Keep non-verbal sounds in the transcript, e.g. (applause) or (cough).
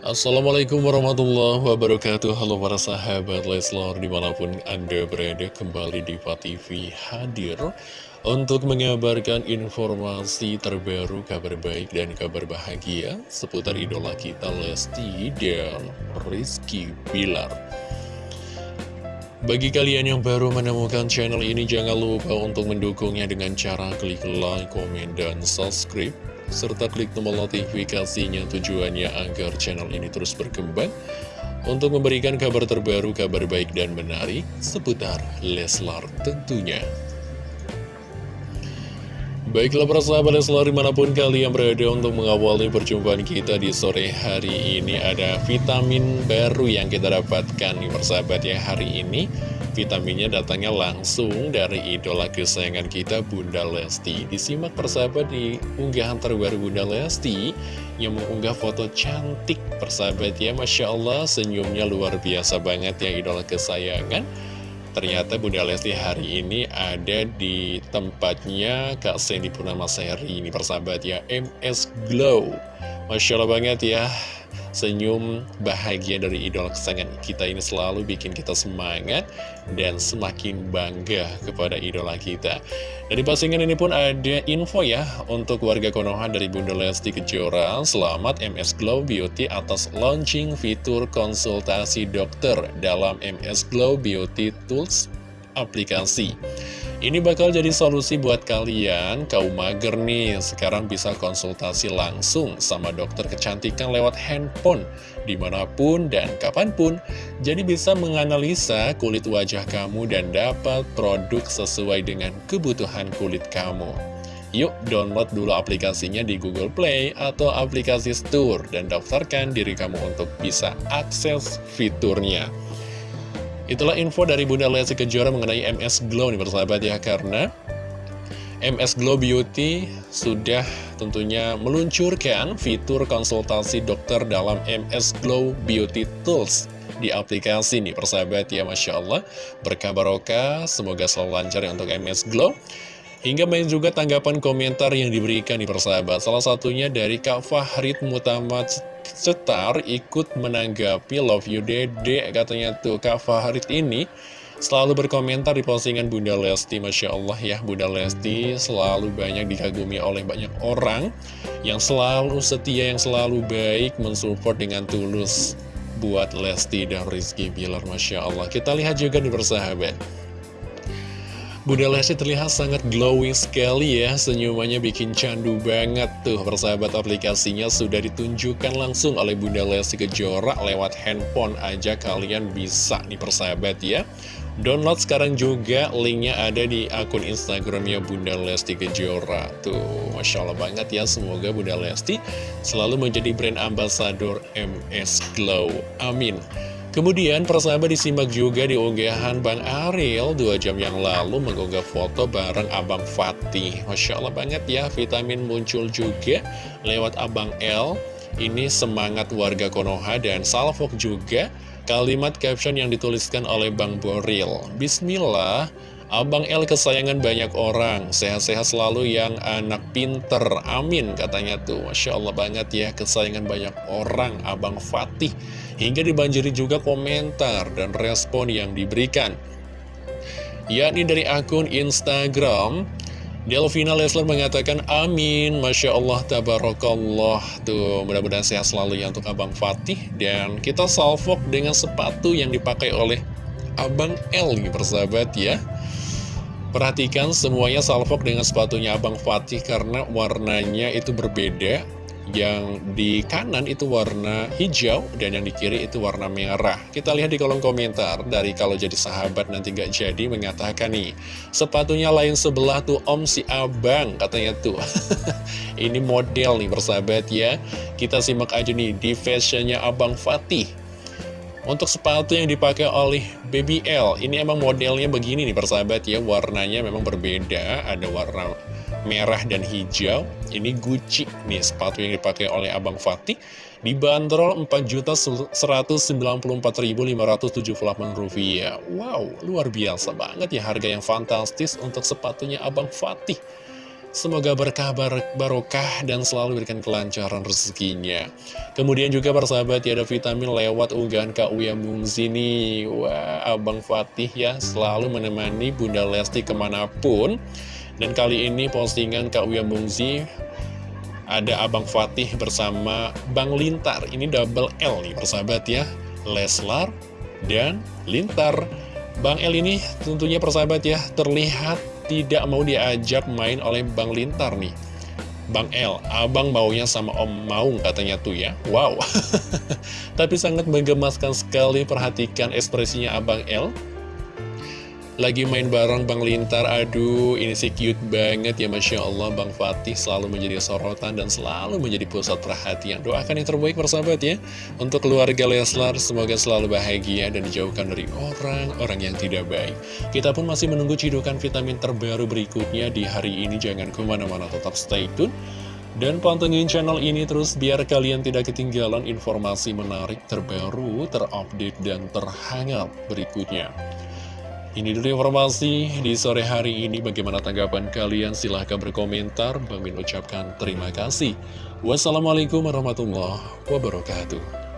Assalamualaikum warahmatullahi wabarakatuh. Halo para sahabat Leslar Di mana pun anda berada kembali di TV hadir Untuk mengabarkan informasi terbaru Kabar baik dan kabar bahagia Seputar idola kita Lesti dan Rizky Bilar. Bagi kalian yang baru menemukan channel ini, jangan lupa untuk mendukungnya dengan cara klik like, komen, dan subscribe serta klik tombol notifikasinya tujuannya agar channel ini terus berkembang untuk memberikan kabar terbaru, kabar baik dan menarik seputar Leslar tentunya. Baiklah para sahabat Leslar di mana pun kalian berada untuk mengawali perjumpaan kita di sore hari ini Ada vitamin baru yang kita dapatkan nih persahabat ya hari ini Vitaminnya datangnya langsung dari idola kesayangan kita Bunda Lesti. Disimak persahabat di unggahan terbaru Bunda Lesti Yang mengunggah foto cantik persahabat ya Masya Allah. Senyumnya luar biasa banget ya idola kesayangan. Ternyata Bunda Lesti hari ini ada di tempatnya Kak Sandy Purnama Seri ini persahabat ya MS Glow. Masya Allah banget ya Senyum bahagia dari idola kesayangan kita ini selalu bikin kita semangat dan semakin bangga kepada idola kita. Dan di postingan ini pun ada info ya untuk warga Konoha dari Bunda Lesti Kejora. Selamat MS Glow Beauty atas launching fitur konsultasi dokter dalam MS Glow Beauty Tools aplikasi. Ini bakal jadi solusi buat kalian, kaum mager nih, sekarang bisa konsultasi langsung sama dokter kecantikan lewat handphone, di mana pun dan kapan pun. Jadi bisa menganalisa kulit wajah kamu dan dapat produk sesuai dengan kebutuhan kulit kamu. Yuk download dulu aplikasinya di Google Play atau aplikasi Store dan daftarkan diri kamu untuk bisa akses fiturnya. Itulah info dari Bunda Lesti Kejora mengenai MS Glow nih persahabat ya Karena MS Glow Beauty sudah tentunya meluncurkan fitur konsultasi dokter dalam MS Glow Beauty Tools di aplikasi nih persahabat ya Masya Allah. Berkabar oka semoga selalu lancar ya untuk MS Glow Hingga main juga tanggapan komentar yang diberikan di persahabat. Salah satunya dari Kak Fahrid Mutamat Setar ikut menanggapi Love You Dede. Katanya tuh Kak Fahrid ini selalu berkomentar di postingan Bunda Lesti. Masya Allah ya Bunda Lesti selalu banyak dikagumi oleh banyak orang Yang selalu setia, yang selalu baik mensupport dengan tulus Buat Lesti dan Rizky Bilar. Masya Allah. Kita lihat juga di persahabat Bunda Lesti terlihat sangat glowing sekali ya. Senyumannya bikin candu banget tuh. Persahabat aplikasinya sudah ditunjukkan langsung oleh Bunda Lesti Kejora Lewat handphone aja kalian bisa nih persahabat ya. Download sekarang juga linknya ada di akun Instagramnya Bunda Lesti Kejora Tuh. Masya Allah banget ya Semoga Bunda Lesti selalu menjadi brand ambassador MS Glow. Amin Kemudian persahabat disimak juga di unggahan Bang Ariel dua jam yang lalu mengunggah foto bareng Abang Fatih. Masya Allah banget ya, vitamin muncul juga lewat Abang L. Ini semangat warga Konoha dan Salfok juga kalimat caption yang dituliskan oleh Bang Boril. Bismillah, Abang L kesayangan banyak orang, sehat-sehat selalu yang anak pinter, amin katanya tuh. Masya Allah banget ya, kesayangan banyak orang, Abang Fatih. Hingga dibanjiri juga komentar dan respon yang diberikan. Yakni dari akun Instagram, Delvina Leslar mengatakan amin Masya Allah tabarakallah Tuh mudah-mudahan sehat selalu ya untuk Abang Fatih Dan kita salvok dengan sepatu yang dipakai oleh Abang L persahabat ya Perhatikan semuanya salvok dengan sepatunya Abang Fatih karena warnanya itu berbeda. Yang di kanan itu warna hijau dan yang di kiri itu warna merah. Kita lihat di kolom komentar dari kalau jadi sahabat nanti gak jadi mengatakan nih. Sepatunya lain sebelah tuh om si abang katanya tuh. (laughs) Ini model nih bersahabat ya. Kita simak aja nih di fashionnya Abang Fatih. Untuk sepatu yang dipakai oleh BBL, ini emang modelnya begini nih persahabat ya, warnanya memang berbeda, ada warna merah dan hijau. Ini Gucci nih sepatu yang dipakai oleh Abang Fatih, dibanderol Rp4.194.578. Wow, luar biasa banget ya harga yang fantastis untuk sepatunya Abang Fatih. Semoga berkah barokah dan selalu berikan kelancaran rezekinya. Kemudian juga persahabat ya ada vitamin lewat unggahan Kak Uya Mungzini. Wah, Abang Fatih ya selalu menemani Bunda Lesti ke mana pun. Dan kali ini postingan Kak Uya Mungzi ada Abang Fatih bersama Bang Lintar. Ini double L nih persahabat ya. Leslar dan Lintar. Bang L ini tentunya persahabat ya terlihat tidak mau diajak main oleh Bang Lintar nih. Bang L, abang maunya sama Om Maung katanya tuh ya. Wow. (laughs) Tapi sangat menggemaskan sekali perhatikan ekspresinya Abang L lagi main bareng Bang Lintar, aduh ini sih cute banget ya Masya Allah. Bang Fatih selalu menjadi sorotan dan selalu menjadi pusat perhatian. Doakan yang terbaik persahabat ya. Untuk keluarga Leslar semoga selalu bahagia dan dijauhkan dari orang-orang yang tidak baik. Kita pun masih menunggu cidukan vitamin terbaru berikutnya di hari ini. Jangan ke mana-mana tetap stay tune. Dan pantengin channel ini terus biar kalian tidak ketinggalan informasi menarik terbaru, terupdate, dan terhangat berikutnya. Ini dulu informasi di sore hari ini. Bagaimana tanggapan kalian? Silahkan berkomentar. Bang Min ucapkan terima kasih. Wassalamualaikum warahmatullahi wabarakatuh.